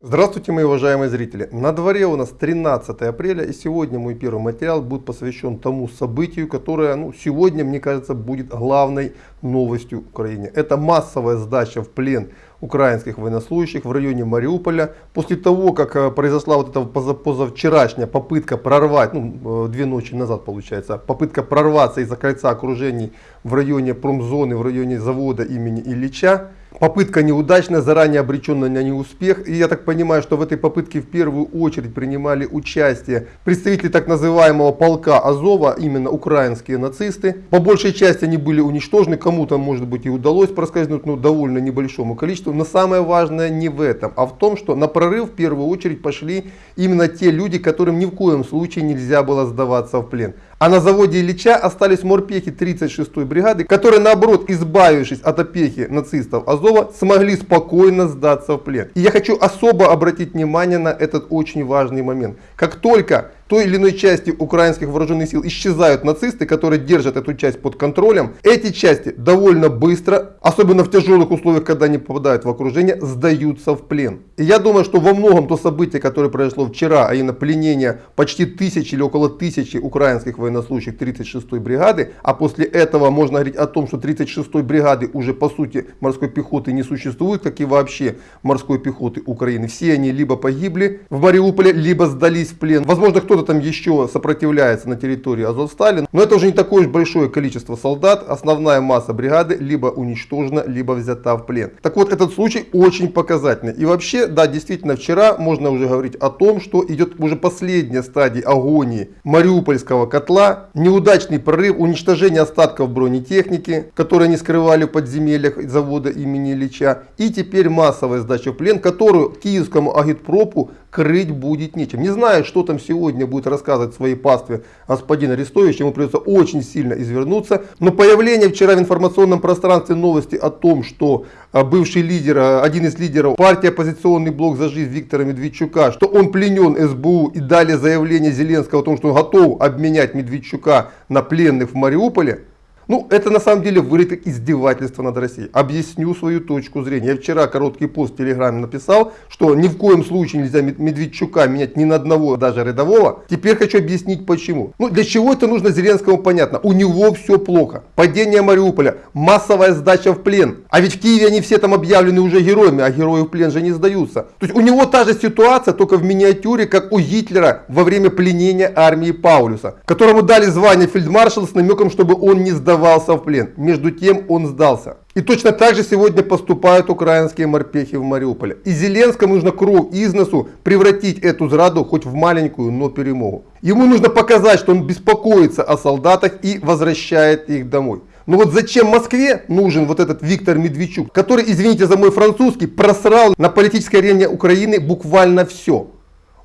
Здравствуйте, мои уважаемые зрители! На дворе у нас 13 апреля и сегодня мой первый материал будет посвящен тому событию, которое ну, сегодня, мне кажется, будет главной новостью в Украине. Это массовая сдача в плен украинских военнослужащих в районе Мариуполя. После того, как э, произошла вот эта позавчерашняя попытка прорвать, ну, э, две ночи назад получается, попытка прорваться из-за кольца окружений в районе промзоны, в районе завода имени Ильича, Попытка неудачная, заранее обреченная на неуспех. И я так понимаю, что в этой попытке в первую очередь принимали участие представители так называемого полка Азова, именно украинские нацисты. По большей части они были уничтожены, кому-то может быть и удалось проскользнуть, но довольно небольшому количеству. Но самое важное не в этом, а в том, что на прорыв в первую очередь пошли именно те люди, которым ни в коем случае нельзя было сдаваться в плен. А на заводе Ильича остались морпехи 36-й бригады, которые наоборот, избавившись от опеки нацистов Азова, смогли спокойно сдаться в плен. И я хочу особо обратить внимание на этот очень важный момент. Как только той или иной части украинских вооруженных сил исчезают нацисты, которые держат эту часть под контролем, эти части довольно быстро, особенно в тяжелых условиях, когда они попадают в окружение, сдаются в плен. И я думаю, что во многом то событие, которое произошло вчера, а именно пленение почти тысячи или около тысячи украинских военнослужащих 36-й бригады, а после этого можно говорить о том, что 36-й бригады уже по сути морской пехоты не существует, как и вообще морской пехоты Украины. Все они либо погибли в Мариуполе, либо сдались в плен. Возможно, кто кто-то там еще сопротивляется на территории Азовстали, но это уже не такое уж большое количество солдат. Основная масса бригады либо уничтожена, либо взята в плен. Так вот, этот случай очень показательный. И вообще, да, действительно, вчера можно уже говорить о том, что идет уже последняя стадия агонии Мариупольского котла. Неудачный прорыв, уничтожение остатков бронетехники, которые они скрывали в подземельях завода имени Ильича. И теперь массовая сдача в плен, которую киевскому агитпропу крыть будет нечем. Не знаю, что там сегодня будет рассказывать своей пастве господин Арестович, ему придется очень сильно извернуться. Но появление вчера в информационном пространстве новости о том, что а, бывший лидер, а, один из лидеров партии оппозиционный блок за жизнь Виктора Медведчука, что он пленен СБУ и дали заявление Зеленского о том, что он готов обменять Медведчука на пленных в Мариуполе, ну, это на самом деле как издевательство над Россией. Объясню свою точку зрения. Я вчера короткий пост в Телеграме написал, что ни в коем случае нельзя Медведчука менять ни на одного, даже рядового. Теперь хочу объяснить почему. Ну, для чего это нужно Зеленскому понятно. У него все плохо. Падение Мариуполя, массовая сдача в плен. А ведь в Киеве они все там объявлены уже героями, а герои в плен же не сдаются. То есть у него та же ситуация, только в миниатюре, как у Гитлера во время пленения армии Паулюса, которому дали звание фельдмаршала с намеком, чтобы он не сдавался сдавался в плен. Между тем он сдался. И точно так же сегодня поступают украинские морпехи в Мариуполе. И Зеленскому нужно кровь из носу превратить эту зраду хоть в маленькую, но перемогу. Ему нужно показать, что он беспокоится о солдатах и возвращает их домой. Но вот зачем Москве нужен вот этот Виктор Медведчук, который, извините за мой французский, просрал на политической арене Украины буквально все.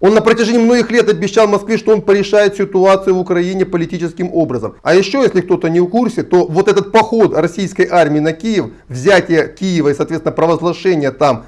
Он на протяжении многих лет обещал Москве, что он порешает ситуацию в Украине политическим образом. А еще, если кто-то не в курсе, то вот этот поход российской армии на Киев, взятие Киева и, соответственно, провозглашение там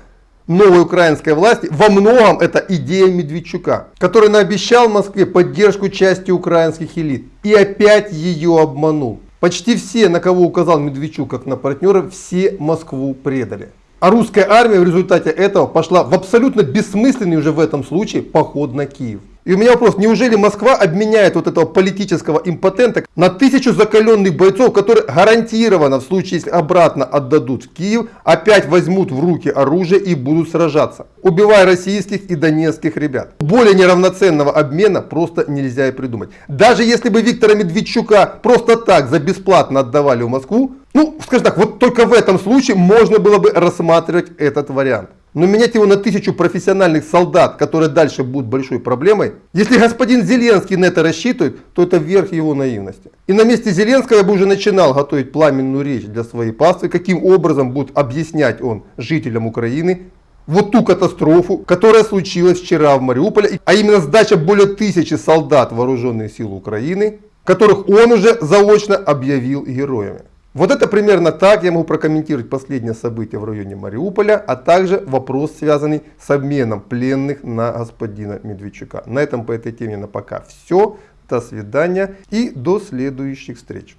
новой украинской власти, во многом это идея Медведчука, который наобещал Москве поддержку части украинских элит. И опять ее обманул. Почти все, на кого указал Медведчук как на партнера, все Москву предали. А русская армия в результате этого пошла в абсолютно бессмысленный уже в этом случае поход на Киев. И у меня вопрос, неужели Москва обменяет вот этого политического импотента на тысячу закаленных бойцов, которые гарантированно в случае, если обратно отдадут в Киев, опять возьмут в руки оружие и будут сражаться, убивая российских и донецких ребят. Более неравноценного обмена просто нельзя и придумать. Даже если бы Виктора Медведчука просто так за бесплатно отдавали в Москву, ну, скажем так, вот только в этом случае можно было бы рассматривать этот вариант. Но менять его на тысячу профессиональных солдат, которые дальше будут большой проблемой, если господин Зеленский на это рассчитывает, то это верх его наивности. И на месте Зеленского я бы уже начинал готовить пламенную речь для своей паствы, каким образом будет объяснять он жителям Украины вот ту катастрофу, которая случилась вчера в Мариуполе, а именно сдача более тысячи солдат вооруженных сил Украины, которых он уже заочно объявил героями. Вот это примерно так я могу прокомментировать последнее событие в районе Мариуполя, а также вопрос, связанный с обменом пленных на господина Медведчука. На этом по этой теме на пока все. До свидания и до следующих встреч.